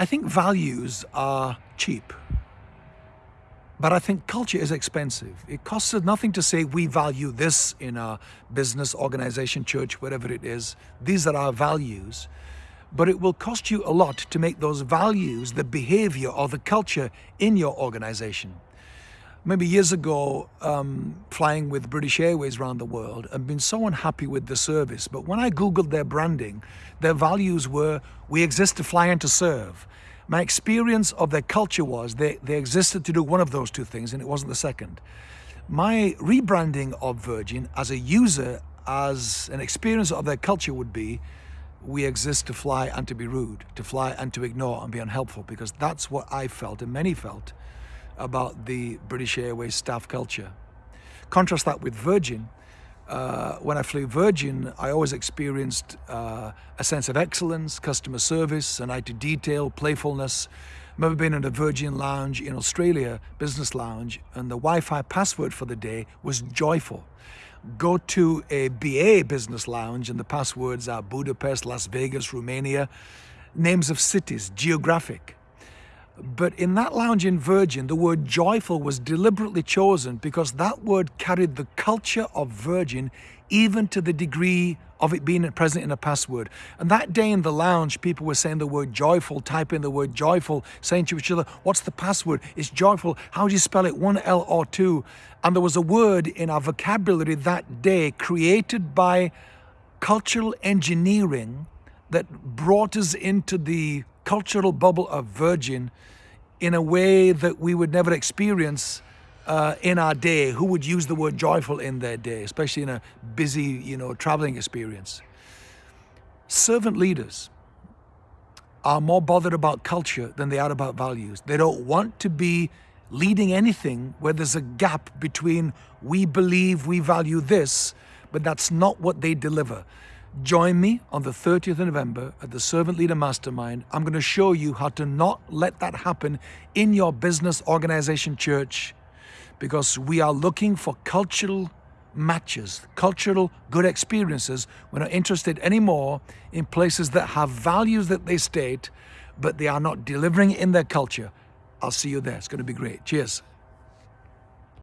I think values are cheap. But I think culture is expensive. It costs us nothing to say we value this in our business, organization, church, whatever it is. These are our values. But it will cost you a lot to make those values the behavior or the culture in your organization. Maybe years ago, um, flying with British Airways around the world and been so unhappy with the service. But when I Googled their branding, their values were, we exist to fly and to serve. My experience of their culture was they, they existed to do one of those two things and it wasn't the second. My rebranding of Virgin as a user, as an experience of their culture would be, we exist to fly and to be rude, to fly and to ignore and be unhelpful, because that's what I felt and many felt about the British Airways staff culture. Contrast that with Virgin. Uh, when I flew Virgin, I always experienced uh, a sense of excellence, customer service, an eye to detail, playfulness. I remember being in a Virgin lounge in Australia, business lounge, and the Wi-Fi password for the day was joyful. Go to a BA business lounge and the passwords are Budapest, Las Vegas, Romania, names of cities, geographic. But in that lounge in Virgin, the word joyful was deliberately chosen because that word carried the culture of Virgin even to the degree of it being present in a password. And that day in the lounge, people were saying the word joyful, typing the word joyful, saying to each other, what's the password? It's joyful. How do you spell it? One L or two? And there was a word in our vocabulary that day created by cultural engineering that brought us into the cultural bubble of Virgin in a way that we would never experience uh, in our day. Who would use the word joyful in their day, especially in a busy, you know, traveling experience? Servant leaders are more bothered about culture than they are about values. They don't want to be leading anything where there's a gap between we believe we value this, but that's not what they deliver. Join me on the 30th of November at the Servant Leader Mastermind. I'm going to show you how to not let that happen in your business, organization, church, because we are looking for cultural matches, cultural good experiences. We're not interested anymore in places that have values that they state, but they are not delivering in their culture. I'll see you there. It's going to be great. Cheers.